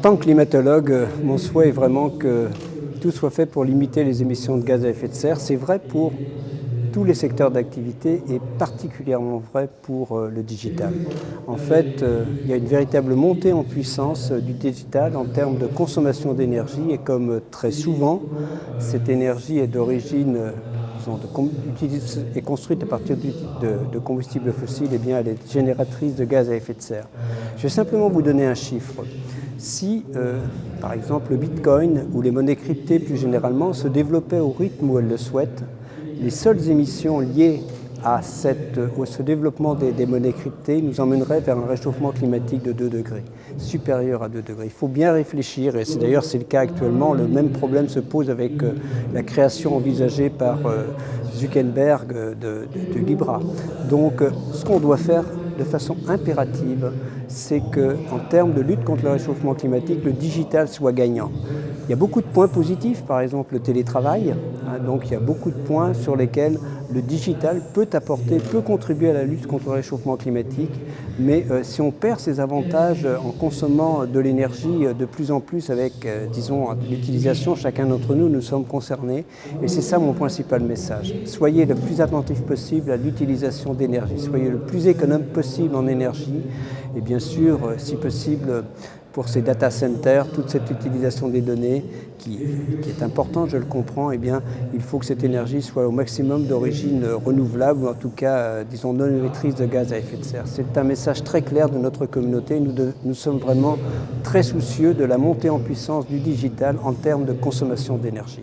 tant que climatologue, mon souhait est vraiment que tout soit fait pour limiter les émissions de gaz à effet de serre. C'est vrai pour tous les secteurs d'activité et particulièrement vrai pour euh, le digital. En fait, euh, il y a une véritable montée en puissance euh, du digital en termes de consommation d'énergie et comme très souvent, cette énergie est d'origine est construite à partir de, combustibles fossiles, eh bien elle est génératrice de gaz à effet de serre. Je vais simplement vous donner un chiffre. Si, par exemple, le Bitcoin ou les monnaies cryptées plus généralement se développaient au rythme où elles le souhaitent, les seules émissions liées à ce développement des, monnaies cryptées nous emmèneraient vers un réchauffement climatique de 2 degrés, supérieur à 2 degrés. Il faut bien réfléchir, et d'ailleurs c'est le cas actuellement, le même problème se pose avec euh, la création envisagée par euh, Zuckerberg de, de Libra. Donc euh, ce qu'on doit faire de façon impérative, c'est qu'en termes de lutte contre le réchauffement climatique, le digital soit gagnant. Il y a beaucoup de points positifs, par exemple le télétravail, hein, donc il y a beaucoup de points sur lesquels le digital peut apporter, peut contribuer à la lutte contre le réchauffement climatique, mais euh, si on perd ces avantages en consommant de l'énergie euh, de plus en plus avec, euh, disons, l'utilisation, chacun d'entre nous, nous sommes concernés, et c'est ça mon principal message. Soyez le plus attentif possible à l'utilisation d'énergie, soyez le plus économe possible en énergie, et bien sûr, si possible, pour ces data centers, toute cette utilisation des données qui, est importante, je le comprends, eh bien, il faut que cette énergie soit au maximum d'origine renouvelable ou en tout cas, euh, disons, non émettrice de gaz à effet de serre. C'est un message très clair de notre communauté. Nous, nous sommes vraiment très soucieux de la montée en puissance du digital en termes de consommation d'énergie.